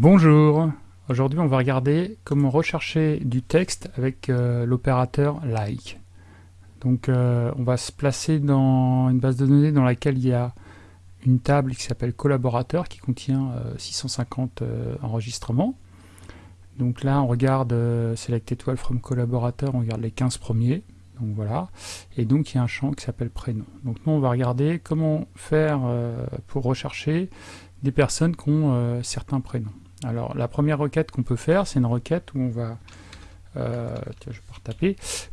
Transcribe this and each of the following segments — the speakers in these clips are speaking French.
Bonjour, aujourd'hui on va regarder comment rechercher du texte avec euh, l'opérateur like. Donc euh, on va se placer dans une base de données dans laquelle il y a une table qui s'appelle collaborateur qui contient 650 euh, enregistrements. Donc là on regarde select étoile from collaborateur, on regarde les 15 premiers. Donc voilà, et donc il y a un champ qui s'appelle prénom. Donc nous on va regarder comment faire pour rechercher des personnes qui ont certains prénoms. Alors la première requête qu'on peut faire, c'est une requête où on va euh,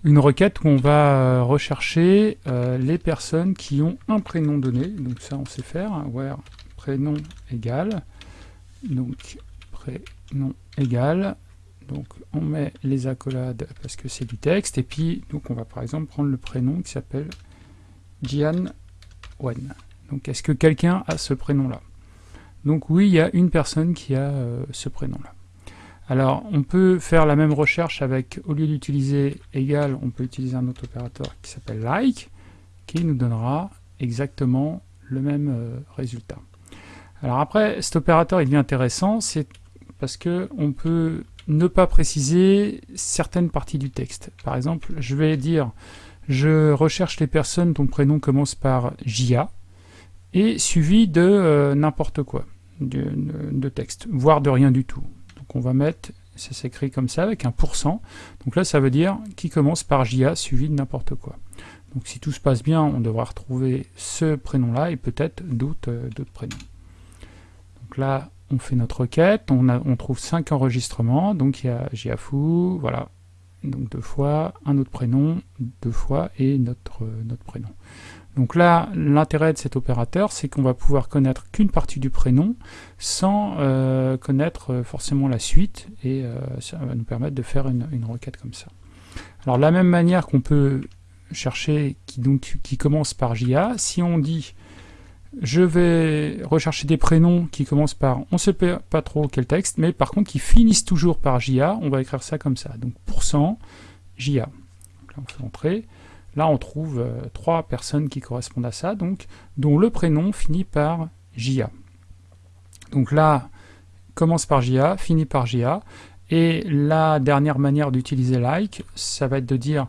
une requête où on va euh, rechercher euh, les personnes qui ont un prénom donné, donc ça on sait faire, where prénom égal, donc prénom égal, donc on met les accolades parce que c'est du texte, et puis donc on va par exemple prendre le prénom qui s'appelle Jian Wen. Donc est-ce que quelqu'un a ce prénom là donc oui, il y a une personne qui a euh, ce prénom-là. Alors, on peut faire la même recherche avec, au lieu d'utiliser égal, on peut utiliser un autre opérateur qui s'appelle like, qui nous donnera exactement le même euh, résultat. Alors après, cet opérateur, il devient intéressant, c'est parce que on peut ne pas préciser certaines parties du texte. Par exemple, je vais dire, je recherche les personnes dont le prénom commence par JA, suivi de euh, n'importe quoi de, texte, voire de rien du tout. Donc on va mettre, ça s'écrit comme ça avec un pourcent. Donc là ça veut dire qui commence par JA suivi de n'importe quoi. Donc si tout se passe bien, on devra retrouver ce prénom-là et peut-être d'autres euh, prénoms. Donc là, on fait notre requête, on, trouve cinq enregistrements, donc il y a JAFU, voilà, donc deux fois, un autre prénom, deux fois, et notre, euh, notre prénom. Donc là, l'intérêt de cet opérateur, c'est qu'on va pouvoir connaître qu'une partie du prénom sans euh, connaître euh, forcément la suite, et ça va nous permettre de faire une, requête comme ça. Alors de la même manière qu'on peut chercher qui commence par JA, si on dit je vais rechercher des prénoms qui commencent par, on ne sait pas trop quel texte, mais par contre qui finissent toujours par JA, on va écrire ça comme ça, donc pourcent JA. Là on fait entrer. Là, on trouve euh, trois personnes qui correspondent à ça, donc dont le prénom finit par JA. Donc là, commence par JA, finit par JA, et la dernière manière d'utiliser like, ça va être de dire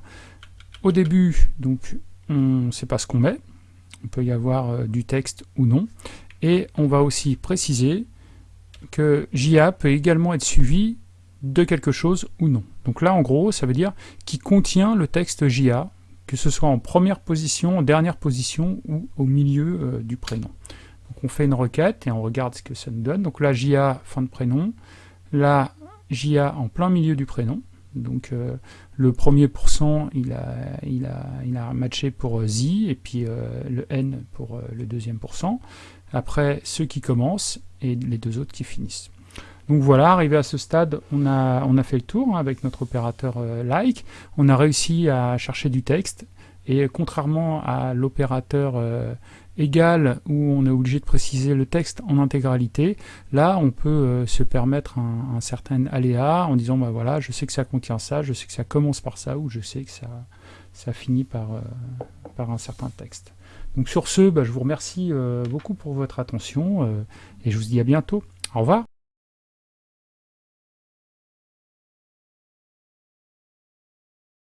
au début, donc on ne sait pas ce qu'on met, on peut y avoir euh, du texte ou non, et on va aussi préciser que JA peut également être suivi de quelque chose ou non. Donc là, en gros, ça veut dire qui contient le texte JA, que ce soit en première position, en dernière position ou au milieu euh, du prénom. Donc on fait une requête et on regarde ce que ça nous donne. Donc là, JA, fin de prénom. Là, JA en plein milieu du prénom. Donc euh, le premier pourcent, il a, il, a, il a matché pour euh, Z, et puis le N pour le deuxième pourcent. Après, ceux qui commencent et les deux autres qui finissent. Donc voilà, arrivé à ce stade, on a, on a fait le tour hein, avec notre opérateur euh, like. On a réussi à chercher du texte. Et contrairement à l'opérateur euh, égal, où on est obligé de préciser le texte en intégralité, là on peut euh, se permettre un, certain aléa en disant bah voilà, je sais que ça contient ça, je sais que ça commence par ça, ou je sais que ça, ça finit par, par un certain texte. Donc sur ce, bah, je vous remercie beaucoup pour votre attention, et je vous dis à bientôt. Au revoir